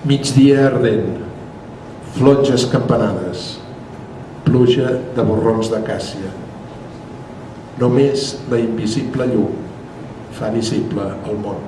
Migdia ardent, flotges campanades, pluja de borrons de càssia. Només la invisible llum fa visible el món.